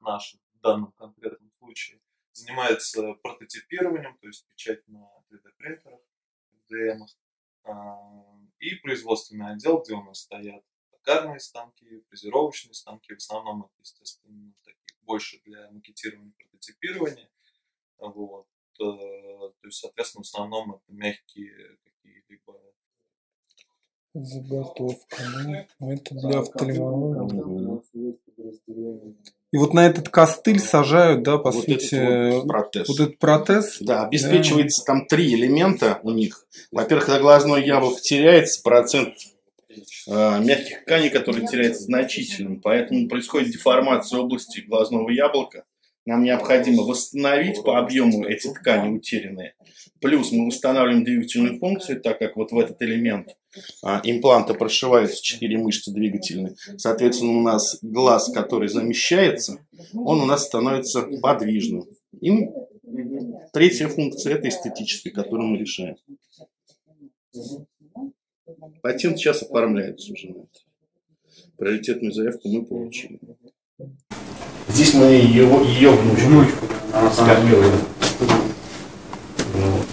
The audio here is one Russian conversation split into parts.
наш в данном конкретном случае, занимается прототипированием, то есть печать на 3D-принтерах, DM, и производственный отдел, где у нас стоят токарные станки, фрезеровочные станки, в основном это, естественно, такие больше для макетирования, прототипирования. Вот. Э, то есть, соответственно, в основном это мягкие какие-либо Заготовка, ну, это для офтальмологии. И вот на этот костыль сажают, да, по вот сути, этот вот протез. вот этот протез. Да, обеспечивается да. там три элемента у них. Во-первых, когда глазное яблоко теряется, процент э, мягких тканей, который теряется значительным, поэтому происходит деформация области глазного яблока. Нам необходимо восстановить по объему эти ткани утерянные. Плюс мы восстанавливаем двигательную функцию, так как вот в этот элемент а, импланта прошиваются четыре мышцы двигательные. Соответственно, у нас глаз, который замещается, он у нас становится подвижным. И третья функция – это эстетическая, которую мы решаем. Патент сейчас оформляется уже на это. Приоритетную заявку мы получили. Здесь мы ее, ее внучку скопировали. Вот.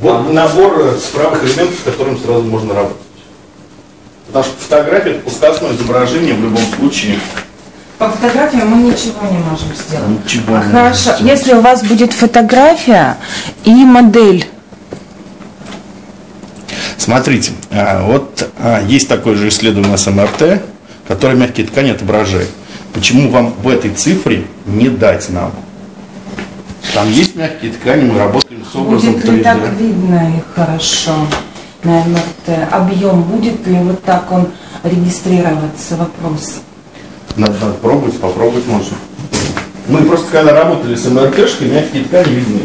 вот набор справок элементов, с которым сразу можно работать. Потому что фотография это пускасное изображение в любом случае. По фотографии мы ничего не можем сделать. Ничего а не Хорошо, сделать. если у вас будет фотография и модель. Смотрите, а, вот а, есть такое же исследование с МРТ, которое мягкие ткани отображает. Почему вам в этой цифре не дать нам? Там есть мягкие ткани, мы работаем с образом Будет ли так видно их хорошо на МРТ? Объем будет ли вот так он регистрироваться? Вопрос. Надо, надо пробовать, попробовать можно. Мы просто когда работали с МРТшкой, мягкие ткани видны.